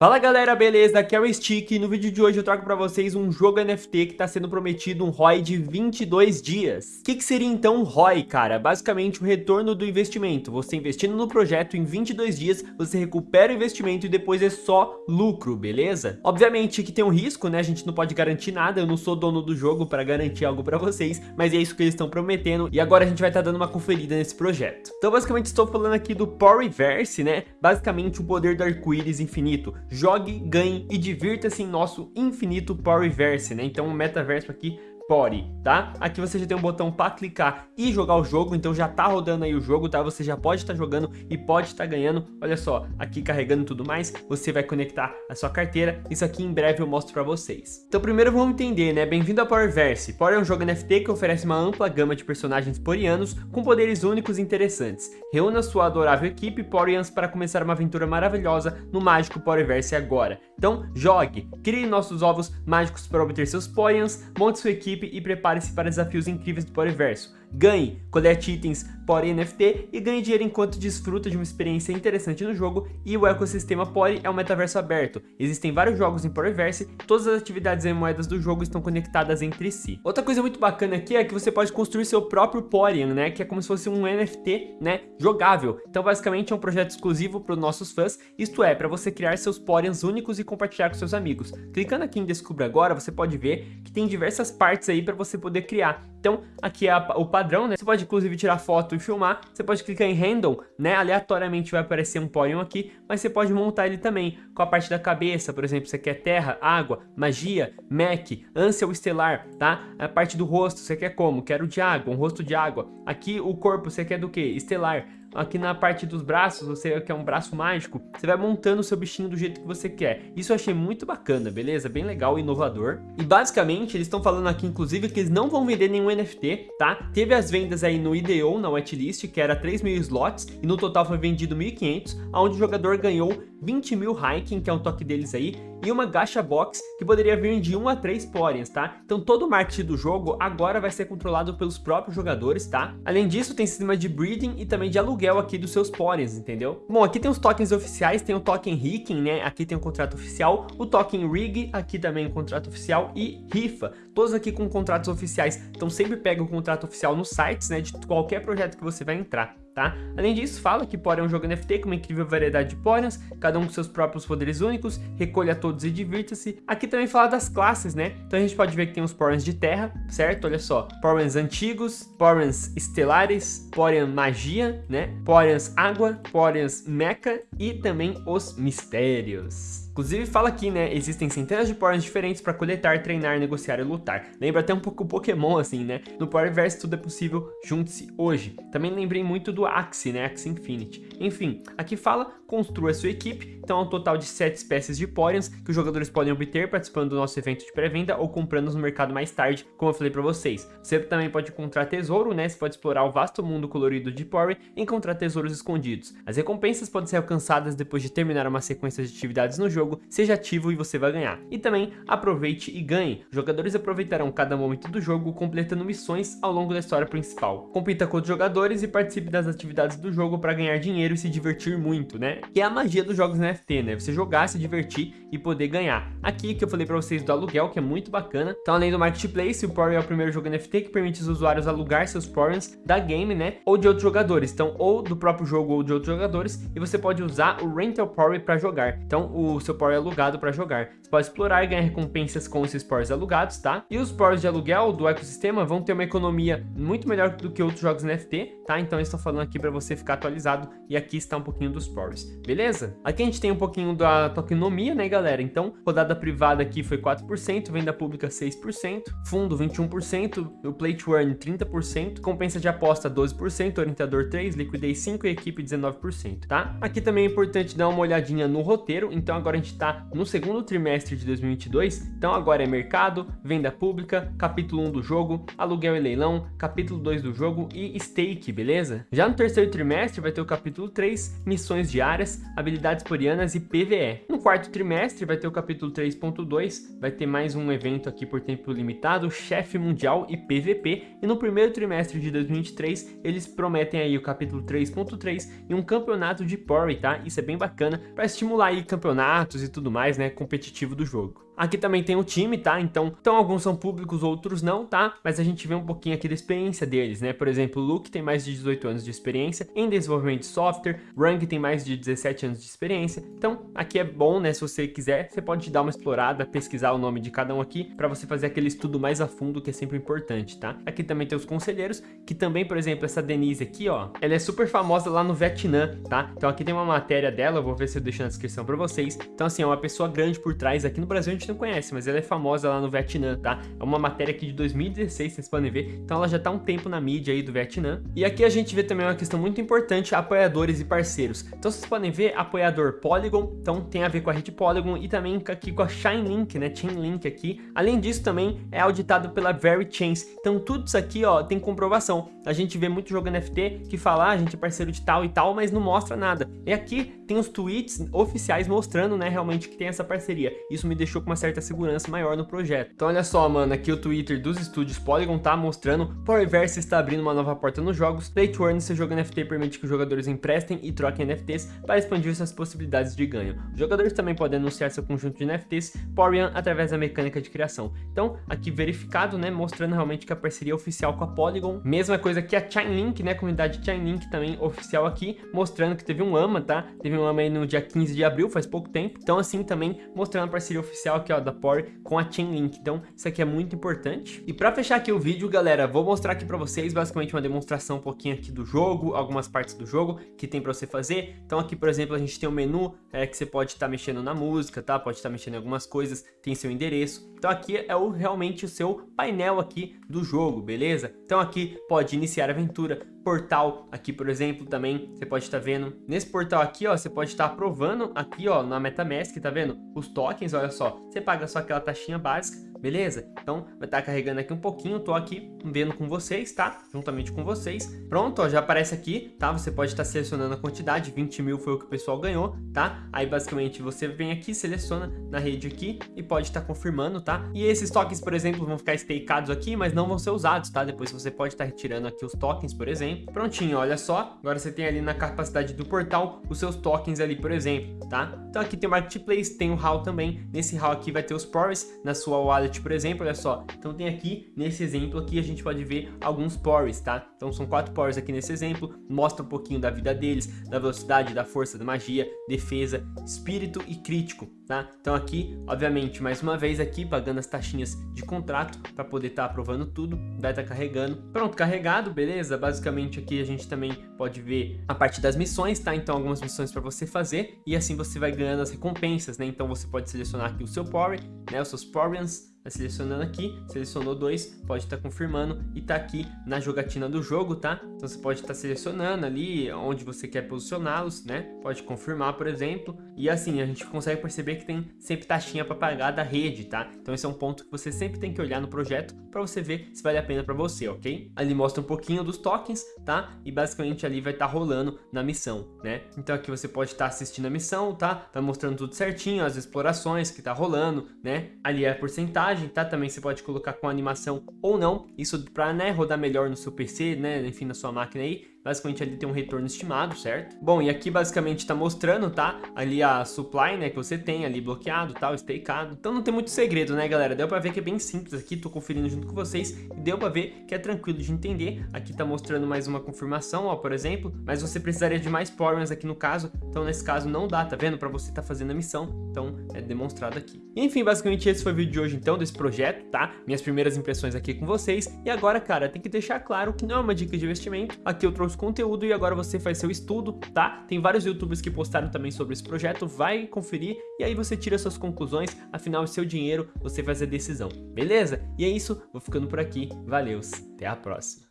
Fala galera, beleza? Aqui é o Stick e no vídeo de hoje eu trago pra vocês um jogo NFT que tá sendo prometido um ROI de 22 dias. O que, que seria então um ROI, cara? Basicamente o retorno do investimento. Você investindo no projeto em 22 dias, você recupera o investimento e depois é só lucro, beleza? Obviamente que tem um risco, né? A gente não pode garantir nada, eu não sou dono do jogo pra garantir algo pra vocês, mas é isso que eles estão prometendo e agora a gente vai estar tá dando uma conferida nesse projeto. Então basicamente estou falando aqui do Poryverse, né? Basicamente o poder do arco-íris infinito jogue, ganhe e divirta-se em nosso infinito Powerverse, né? Então o metaverso aqui Pori, tá? Aqui você já tem um botão para clicar e jogar o jogo, então já tá rodando aí o jogo, tá? Você já pode estar tá jogando e pode estar tá ganhando. Olha só, aqui carregando tudo mais, você vai conectar a sua carteira. Isso aqui em breve eu mostro para vocês. Então primeiro vamos entender, né? Bem-vindo a Powerverse. Power é um jogo NFT que oferece uma ampla gama de personagens porianos com poderes únicos e interessantes. Reúna sua adorável equipe Porians para começar uma aventura maravilhosa no mágico Powerverse agora. Então jogue, crie nossos ovos mágicos para obter seus Porians, monte sua equipe e prepare-se para desafios incríveis do Poryverso. Ganhe, colete itens Pory NFT e ganhe dinheiro enquanto desfruta de uma experiência interessante no jogo e o ecossistema Pory é um metaverso aberto. Existem vários jogos em Poryverse, todas as atividades e moedas do jogo estão conectadas entre si. Outra coisa muito bacana aqui é que você pode construir seu próprio Porian, né, que é como se fosse um NFT, né, jogável. Então basicamente é um projeto exclusivo para os nossos fãs, isto é, para você criar seus Porians únicos e compartilhar com seus amigos. Clicando aqui em Descubra Agora, você pode ver que tem diversas partes aí para você poder criar. Então aqui é o padrão, né? Você pode inclusive tirar foto e filmar. Você pode clicar em Random, né? Aleatoriamente vai aparecer um Porygon aqui, mas você pode montar ele também com a parte da cabeça, por exemplo, você quer terra, água, magia, mech, ânsia estelar, tá? A parte do rosto, você quer como? Quero de água, um rosto de água. Aqui o corpo, você quer do que? Estelar. Aqui na parte dos braços, você quer um braço mágico, você vai montando o seu bichinho do jeito que você quer. Isso eu achei muito bacana, beleza? Bem legal e inovador. E basicamente, eles estão falando aqui, inclusive, que eles não vão vender nenhum NFT, tá? Teve as vendas aí no IDO, na whitelist, que era 3 mil slots, e no total foi vendido 1.500, onde o jogador ganhou 20 mil hiking, que é um toque deles aí, e uma gacha box que poderia vir de 1 a 3 Porians, tá? Então todo o marketing do jogo agora vai ser controlado pelos próprios jogadores, tá? Além disso, tem sistema de breeding e também de aluguel aqui dos seus Porians, entendeu? Bom, aqui tem os tokens oficiais, tem o token Rigging, né? Aqui tem o contrato oficial, o token Rig, aqui também o contrato oficial e Rifa, todos aqui com contratos oficiais. Então sempre pega o contrato oficial nos sites, né? De qualquer projeto que você vai entrar tá? Além disso, fala que Pory é um jogo NFT com uma incrível variedade de Poryans, cada um com seus próprios poderes únicos, recolha todos e divirta-se. Aqui também fala das classes, né? Então a gente pode ver que tem os Poryans de terra, certo? Olha só, Poryans antigos, Poryans estelares, Poryans magia, né? Poryans água, Poryans mecha e também os mistérios. Inclusive fala aqui, né, existem centenas de Poryans diferentes para coletar, treinar, negociar e lutar. Lembra até um pouco o Pokémon assim, né? No Powerverse tudo é possível, junte-se hoje. Também lembrei muito do Axie, né, Axie Infinity. Enfim, aqui fala, construa sua equipe, então é um total de 7 espécies de Poryans que os jogadores podem obter participando do nosso evento de pré-venda ou comprando no mercado mais tarde, como eu falei para vocês. Você também pode encontrar tesouro, né, você pode explorar o vasto mundo colorido de Pory e encontrar tesouros escondidos. As recompensas podem ser alcançadas depois de terminar uma sequência de atividades no jogo seja ativo e você vai ganhar. E também aproveite e ganhe. Jogadores aproveitarão cada momento do jogo completando missões ao longo da história principal. Compita com outros jogadores e participe das atividades do jogo para ganhar dinheiro e se divertir muito, né? Que é a magia dos jogos NFT, né? Você jogar, se divertir e poder ganhar. Aqui que eu falei para vocês do aluguel, que é muito bacana. Então além do Marketplace, o Pory é o primeiro jogo NFT que permite os usuários alugar seus Poryans da game, né? Ou de outros jogadores. Então ou do próprio jogo ou de outros jogadores. E você pode usar o Rental Pory para jogar. Então o seu Power alugado para jogar. Você pode explorar e ganhar recompensas com esses Powers alugados, tá? E os Powers de aluguel do ecossistema vão ter uma economia muito melhor do que outros jogos NFT, tá? Então eu estou falando aqui para você ficar atualizado e aqui está um pouquinho dos Powers, beleza? Aqui a gente tem um pouquinho da tokenomia, né, galera? Então, rodada privada aqui foi 4%, venda pública 6%, fundo 21%, o play to earn 30%, compensa de aposta 12%, orientador 3%, liquidez 5% e equipe 19%, tá? Aqui também é importante dar uma olhadinha no roteiro, então agora a gente está no segundo trimestre de 2022, então agora é mercado, venda pública, capítulo 1 do jogo, aluguel e leilão, capítulo 2 do jogo e stake, beleza? Já no terceiro trimestre vai ter o capítulo 3, missões diárias, habilidades porianas e PVE. No quarto trimestre vai ter o capítulo 3.2, vai ter mais um evento aqui por tempo limitado, chefe mundial e PVP, e no primeiro trimestre de 2023 eles prometem aí o capítulo 3.3 e um campeonato de Pori, tá? Isso é bem bacana para estimular aí campeonatos e tudo mais, né, competitivo do jogo. Aqui também tem o time, tá? Então, então alguns são públicos, outros não, tá? Mas a gente vê um pouquinho aqui da experiência deles, né? Por exemplo, o Luke tem mais de 18 anos de experiência em desenvolvimento de software, Rang tem mais de 17 anos de experiência. Então, aqui é bom, né? Se você quiser, você pode dar uma explorada, pesquisar o nome de cada um aqui, para você fazer aquele estudo mais a fundo, que é sempre importante, tá? Aqui também tem os conselheiros, que também, por exemplo, essa Denise aqui, ó, ela é super famosa lá no Vietnã, tá? Então aqui tem uma matéria dela, eu vou ver se eu deixo na descrição para vocês. Então, assim, é uma pessoa grande por trás. Aqui no Brasil a gente não conhece, mas ela é famosa lá no Vietnã, tá? É uma matéria aqui de 2016, vocês podem ver. Então ela já tá um tempo na mídia aí do Vietnã. E aqui a gente vê também uma questão muito importante, apoiadores e parceiros. Então vocês podem ver apoiador Polygon, então tem a ver com a rede Polygon e também aqui com a Chainlink, né? Chainlink aqui. Além disso também é auditado pela VeryChains. Então tudo isso aqui, ó, tem comprovação. A gente vê muito jogo NFT que fala, ah, a gente é parceiro de tal e tal, mas não mostra nada. E aqui tem os tweets oficiais mostrando, né, realmente que tem essa parceria. Isso me deixou com uma certa segurança maior no projeto. Então olha só, mano, aqui o Twitter dos estúdios Polygon tá mostrando, Powerverse está abrindo uma nova porta nos jogos, Play to Earn, seu jogo NFT permite que os jogadores emprestem e troquem NFTs para expandir suas possibilidades de ganho. Os jogadores também podem anunciar seu conjunto de NFTs Porian através da mecânica de criação. Então, aqui verificado, né, mostrando realmente que a parceria é oficial com a Polygon. Mesma coisa que a Chainlink, né, comunidade Chainlink também oficial aqui, mostrando que teve um AMA, tá? Teve um AMA aí no dia 15 de abril, faz pouco tempo. Então, assim, também mostrando a parceria oficial aqui, ó, da Pori com a Chainlink. Então, isso aqui é muito importante. E para fechar aqui o vídeo, galera, vou mostrar aqui para vocês basicamente uma demonstração um pouquinho aqui do jogo, algumas partes do jogo que tem para você fazer. Então, aqui, por exemplo, a gente tem um menu é, que você pode estar tá mexendo na música, tá? Pode estar tá mexendo em algumas coisas, tem seu endereço. Então, aqui é o, realmente o seu painel aqui do jogo, beleza? Então, aqui pode iniciar a aventura, portal aqui, por exemplo, também você pode estar tá vendo. Nesse portal aqui, ó, você pode estar tá aprovando aqui, ó, na MetaMask, tá vendo? Os tokens, olha só, você paga só aquela taxinha básica, beleza? Então, vai estar tá carregando aqui um pouquinho, tô aqui vendo com vocês, tá? Juntamente com vocês. Pronto, ó, já aparece aqui, tá? Você pode estar tá selecionando a quantidade, 20 mil foi o que o pessoal ganhou, tá? Aí, basicamente, você vem aqui, seleciona na rede aqui e pode estar tá confirmando, tá? E esses tokens, por exemplo, vão ficar stakeados aqui, mas não vão ser usados, tá? Depois você pode estar tá retirando aqui os tokens, por exemplo, Prontinho, olha só. Agora você tem ali na capacidade do portal os seus tokens ali, por exemplo, tá? Então aqui tem o Marketplace, tem o HAL também. Nesse HAL aqui vai ter os Pores na sua wallet, por exemplo, olha só. Então tem aqui, nesse exemplo aqui, a gente pode ver alguns Pores, tá? Então são quatro Pores aqui nesse exemplo. Mostra um pouquinho da vida deles, da velocidade, da força, da magia, defesa, espírito e crítico, tá? Então aqui, obviamente, mais uma vez aqui, pagando as taxinhas de contrato para poder estar tá aprovando tudo. Vai estar tá carregando. Pronto, carregado, beleza? Basicamente aqui a gente também pode ver a parte das missões, tá? Então algumas missões para você fazer e assim você vai ganhando as recompensas, né? Então você pode selecionar aqui o seu Power, né? Os seus Porians, Tá selecionando aqui, selecionou dois, pode estar tá confirmando e tá aqui na jogatina do jogo, tá? Então você pode estar tá selecionando ali onde você quer posicioná-los, né? Pode confirmar, por exemplo. E assim, a gente consegue perceber que tem sempre taxinha para pagar da rede, tá? Então esse é um ponto que você sempre tem que olhar no projeto para você ver se vale a pena para você, ok? Ali mostra um pouquinho dos tokens, tá? E basicamente ali vai estar tá rolando na missão, né? Então aqui você pode estar tá assistindo a missão, tá? Tá mostrando tudo certinho, as explorações que tá rolando, né? Ali é a porcentagem tá? Também você pode colocar com animação ou não, isso para né, rodar melhor no seu PC, né? Enfim, na sua máquina aí. Basicamente ali tem um retorno estimado, certo? Bom, e aqui basicamente tá mostrando, tá? Ali a supply, né, que você tem ali bloqueado, tal, stakeado. Então não tem muito segredo, né, galera? Deu pra ver que é bem simples aqui, tô conferindo junto com vocês e deu pra ver que é tranquilo de entender. Aqui tá mostrando mais uma confirmação, ó, por exemplo, mas você precisaria de mais Powermans aqui no caso, então nesse caso não dá, tá vendo? Pra você tá fazendo a missão, então é demonstrado aqui. Enfim, basicamente esse foi o vídeo de hoje então, desse projeto, tá? Minhas primeiras impressões aqui com vocês. E agora, cara, tem que deixar claro que não é uma dica de investimento. Aqui eu trouxe conteúdo e agora você faz seu estudo, tá? Tem vários youtubers que postaram também sobre esse projeto, vai conferir e aí você tira suas conclusões, afinal é seu dinheiro, você faz a decisão, beleza? E é isso, vou ficando por aqui, valeus, até a próxima.